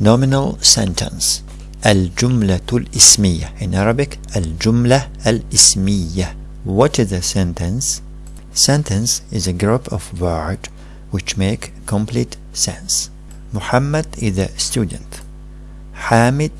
nominal sentence الجملة الاسمية in Arabic الجملة الاسمية what is a sentence sentence is a group of words which make complete sense Muhammad is a student Hamid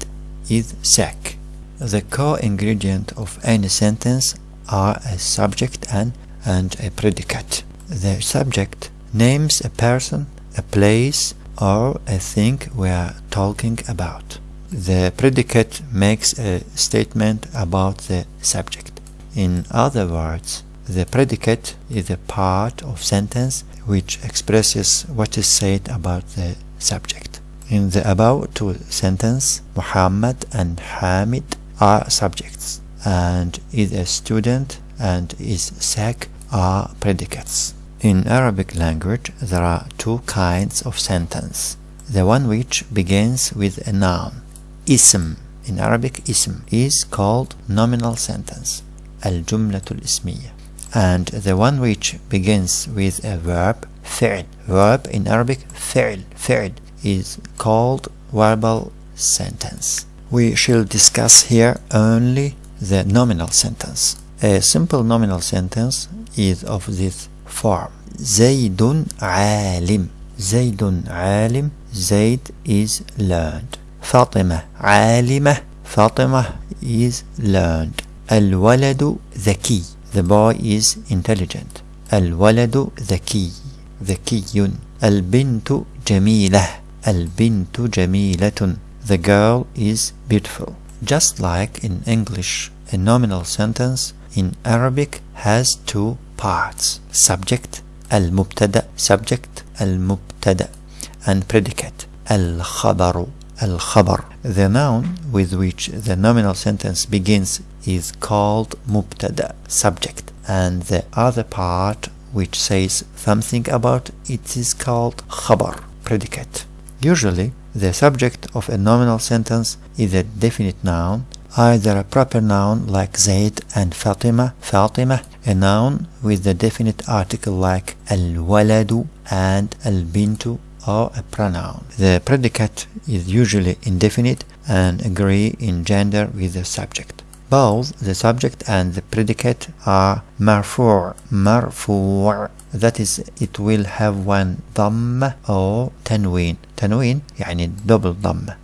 is sick the co-ingredient of any sentence are a subject and, and a predicate the subject names a person a place or a thing we are talking about the predicate makes a statement about the subject. In other words, the predicate is a part of sentence which expresses what is said about the subject. In the above two sentence, Muhammad and Hamid are subjects and is a student and is sick are predicates. In Arabic language there are two kinds of sentence. The one which begins with a noun, ism, in Arabic ism, is called nominal sentence, al-jumlatul ismiya. And the one which begins with a verb, fi'l. Verb in Arabic fi'l, fi'l is called verbal sentence. We shall discuss here only the nominal sentence. A simple nominal sentence is of this form. Zaidun عالم. Zaidun عالم. Zaid is learned. Fatima alimah. Fatima is learned. Al-waladu dhaki. The boy is intelligent. Al-waladu dhaki. Dhakiyun. Al-bintu jamilah. Al-bintu jamilatun. The girl is beautiful. Just like in English, a nominal sentence in Arabic has two parts, subject المبتدأ subject المبتدأ and predicate الخبر الخبر the noun with which the nominal sentence begins is called مبتدا subject and the other part which says something about it is called خبر predicate usually the subject of a nominal sentence is a definite noun either a proper noun like Zaid and Fatima Fatima a noun with the definite article like الولد and البنت or a pronoun. The predicate is usually indefinite and agree in gender with the subject. Both the subject and the predicate are marfu' marfu' that is it will have one ضمة or تنوين تنوين يعني double ضمة